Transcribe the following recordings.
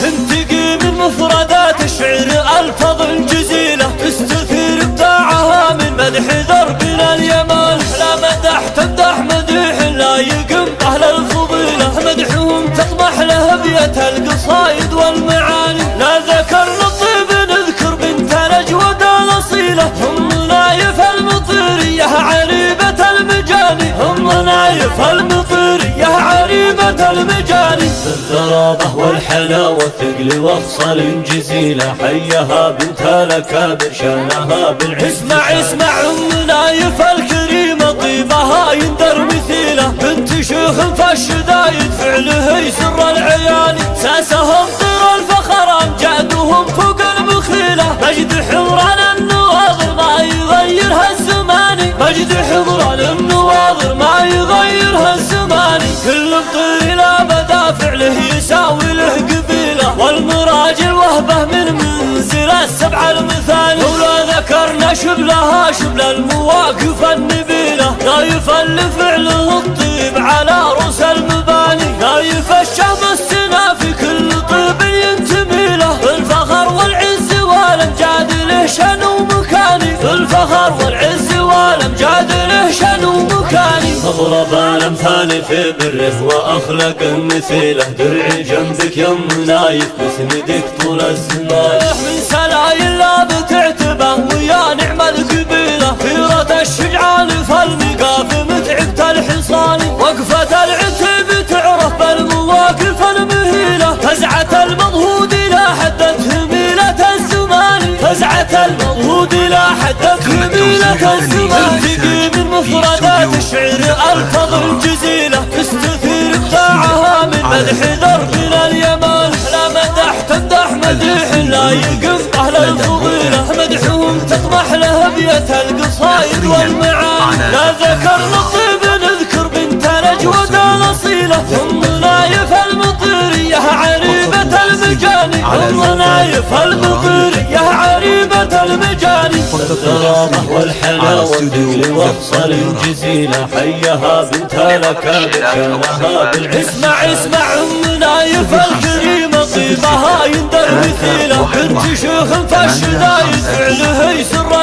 تنتقي من مفردات الشعر ألفاظ جزيلة. تستثير ابداعها من مدح دربنا اليمال. لا مدح تمدح مديح لا يقم أهل الفضيلة. مدحهم تطمح له بيت القصايد والمعاني. لا ذكر للطيب نذكر بنت الأجود الأصيلة هم نايف المطيرية عريبة المجاني. هم نايف المطيرية عريبة المجاني الغرابة والحلاوة ثقل وافصل جزيلة حيها بنت الأكابر شانها بالعز. اسمع اسمع أم نايف الكريمة طيبها يندر مثيلة. بنت شيخ فالشدايد فعله يسر العياني ساسهم طير الفخر أمجادهم فوق المخيلة. مجد حمران النواظر ما يغيرها الزماني. مجد حمران النواظر ما يغيرها منزل السبع المثاني. ولو ذكرنا شبلها شبل المواقف النبيلة. لا يفل فعله الطيب على رؤوس المباني. لا يفشى مسنا في كل طيب ينتمي له الفخر والعز والأمجاد له شن ومكاني. الفخر والعز والأمجاد له شن ومكاني. اضرب الأمثال في بره وأخلق مثيله درعي جنبك يم نايف بسندك طول الزمان الشجعان فالمقاف متعبة الحصان. وقفة العتب تعرف بالمواقف المهيلة. فزعة المضهود لا حدت هميلة الزمان. فزعة المضهود لا حدت هميلة الزمان. تقي من مفردات الشعر الفاظ جزيله تستثير ابداعها من مدح دربنا اليمان لا مدح تمدح مديح لا يقم أهل الفضيلة. مدحهم بيت القصايد والمعاني لا ذكر للطيب نذكر بنت الاجود الأصيلة. ام نايف المطيريه عريبة المجاني. ام نايف المطيريه عريبة المجاني. الغرامه والحلاوه ذكر وافصل جزيله حيها بنت شانها بالعز اسمع اسمع. ام نايف الكريمه طيبها يندر مثيلة. بنت شيخ فالشدايد فعله يسر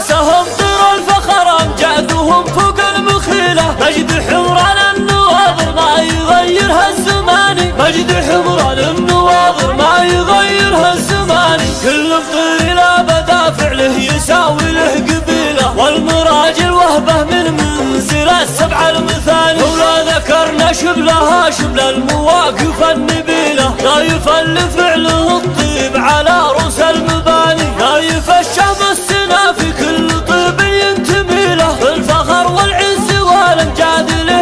ساسهم طير الفخر امجادهم فوق المخيلة. مجد حمران النواظر ما يغيرها الزماني مجد حمران النواظر ما يغيرها الزماني كل مطير لا بدا فعله يساوي له قبيلة. والمراجل وهبة من منزل السبع المثاني ولا ذكرنا شبلها شبل المواقف النبيلة. لا يفل فعله الطيب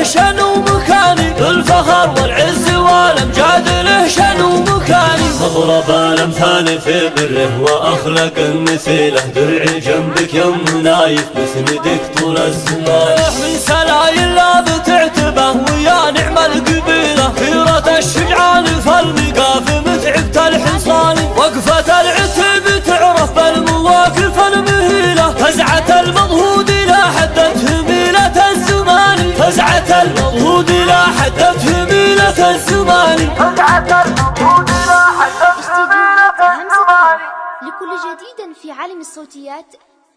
شن ومكاني الفخر والعز والأمجاد له شن ومكاني اضرب الأمثال في بره وأخلق المثيله درعي جنبك يم نايف بسندك طول الزمان. من سلايل لا بتعتبه ويا نعم القبيلة. خيرة الشجعان فالمقاف متعبة الحصان وقفة لكل جديد في عالم الصوتيات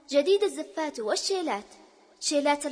جديد الزفات والشيلات. شيلات